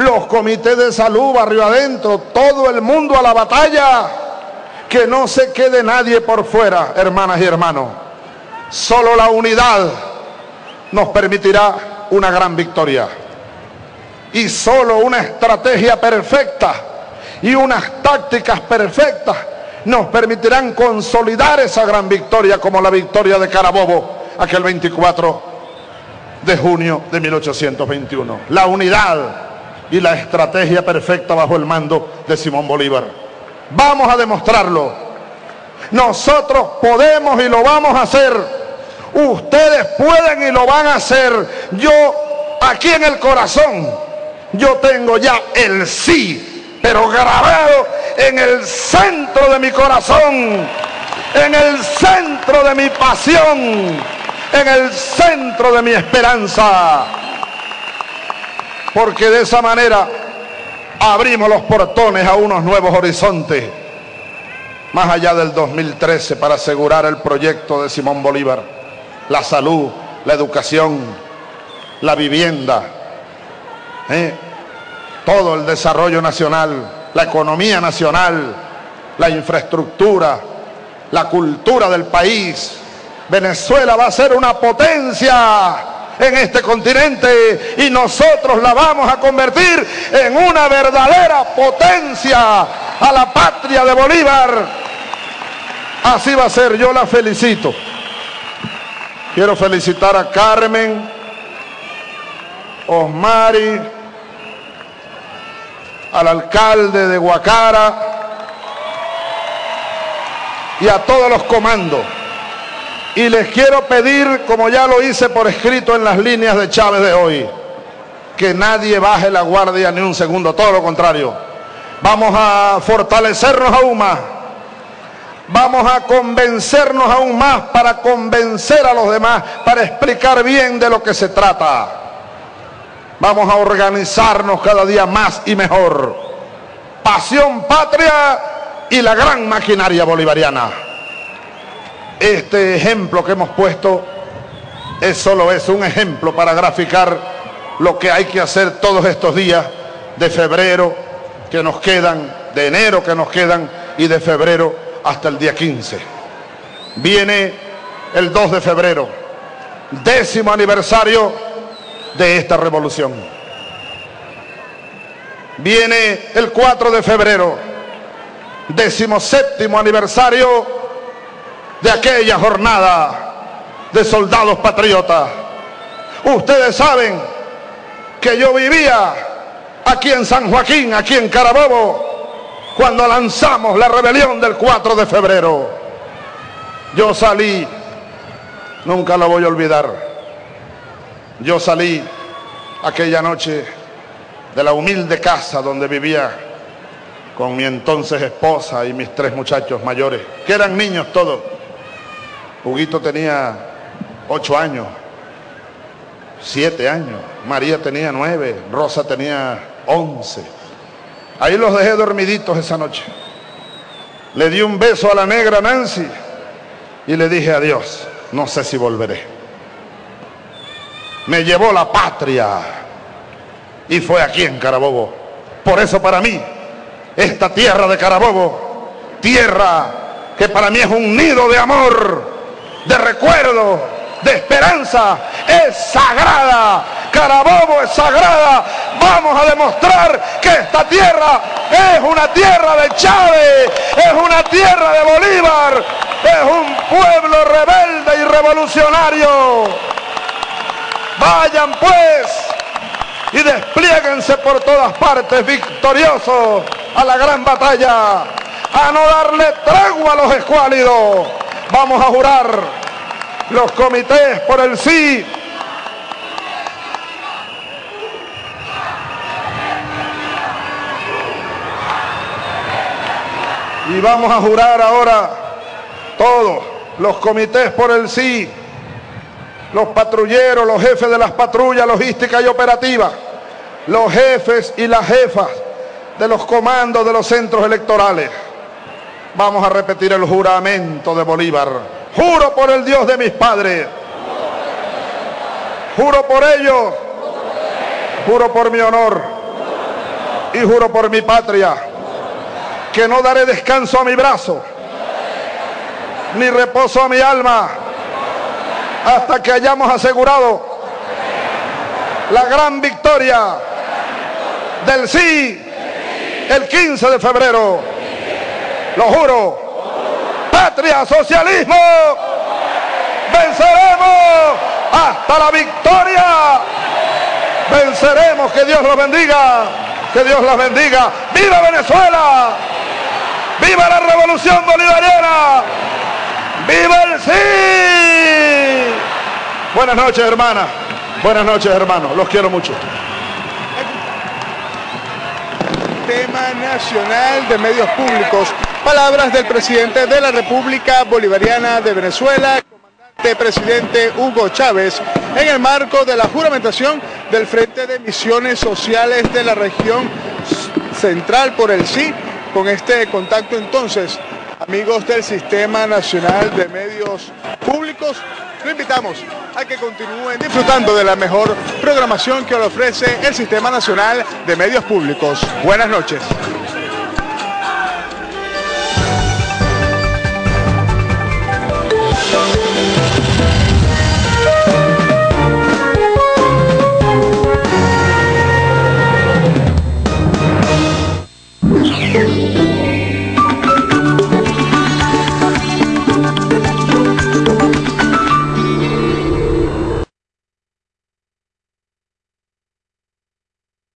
los comités de salud, barrio adentro, todo el mundo a la batalla. Que no se quede nadie por fuera, hermanas y hermanos. Solo la unidad nos permitirá una gran victoria. Y solo una estrategia perfecta y unas tácticas perfectas nos permitirán consolidar esa gran victoria como la victoria de Carabobo aquel 24 de junio de 1821. La unidad y la estrategia perfecta bajo el mando de Simón Bolívar. Vamos a demostrarlo. Nosotros podemos y lo vamos a hacer. Ustedes pueden y lo van a hacer. Yo aquí en el corazón, yo tengo ya el sí, pero grabado en el centro de mi corazón, en el centro de mi pasión, en el centro de mi esperanza. Porque de esa manera abrimos los portones a unos nuevos horizontes, más allá del 2013, para asegurar el proyecto de Simón Bolívar, la salud, la educación, la vivienda, ¿eh? todo el desarrollo nacional, la economía nacional, la infraestructura, la cultura del país. Venezuela va a ser una potencia en este continente y nosotros la vamos a convertir en una verdadera potencia a la patria de Bolívar. Así va a ser, yo la felicito. Quiero felicitar a Carmen, Osmari, al alcalde de Guacara y a todos los comandos. Y les quiero pedir, como ya lo hice por escrito en las líneas de Chávez de hoy, que nadie baje la guardia ni un segundo, todo lo contrario. Vamos a fortalecernos aún más. Vamos a convencernos aún más para convencer a los demás, para explicar bien de lo que se trata. Vamos a organizarnos cada día más y mejor. Pasión patria y la gran maquinaria bolivariana. Este ejemplo que hemos puesto es solo es un ejemplo para graficar lo que hay que hacer todos estos días de febrero que nos quedan, de enero que nos quedan y de febrero hasta el día 15. Viene el 2 de febrero, décimo aniversario de esta revolución. Viene el 4 de febrero, décimo séptimo aniversario de aquella jornada de soldados patriotas. Ustedes saben que yo vivía aquí en San Joaquín, aquí en Carabobo, cuando lanzamos la rebelión del 4 de febrero. Yo salí, nunca lo voy a olvidar, yo salí aquella noche de la humilde casa donde vivía con mi entonces esposa y mis tres muchachos mayores, que eran niños todos. Huguito tenía ocho años, siete años, María tenía nueve, Rosa tenía once. Ahí los dejé dormiditos esa noche. Le di un beso a la negra Nancy y le dije adiós, no sé si volveré. Me llevó la patria y fue aquí en Carabobo. Por eso para mí, esta tierra de Carabobo, tierra que para mí es un nido de amor, de recuerdo, de esperanza, es sagrada. Carabobo es sagrada. Vamos a demostrar que esta tierra es una tierra de Chávez, es una tierra de Bolívar, es un pueblo rebelde y revolucionario. Vayan pues y desplieguense por todas partes victoriosos a la gran batalla, a no darle tregua a los escuálidos Vamos a jurar los comités por el sí. Y vamos a jurar ahora todos los comités por el sí, los patrulleros, los jefes de las patrullas logísticas y operativas, los jefes y las jefas de los comandos de los centros electorales. Vamos a repetir el juramento de Bolívar. Juro por el Dios de mis padres. Juro por ellos. Juro por mi honor. y juro por mi patria que no daré descanso a mi brazo ni reposo a mi alma hasta que hayamos asegurado la gran victoria del sí el 15 de febrero. Lo juro. Patria, socialismo. Venceremos hasta la victoria. Venceremos. Que Dios los bendiga. Que Dios los bendiga. ¡Viva Venezuela! ¡Viva la revolución bolivariana! ¡Viva el sí! Buenas noches, hermana. Buenas noches, hermanos. Los quiero mucho. Tema Nacional de Medios Públicos. Palabras del presidente de la República Bolivariana de Venezuela, comandante presidente Hugo Chávez, en el marco de la juramentación del Frente de Misiones Sociales de la región central por el sí. Con este contacto entonces, amigos del Sistema Nacional de Medios Públicos, lo invitamos a que continúen disfrutando de la mejor programación que ofrece el Sistema Nacional de Medios Públicos. Buenas noches.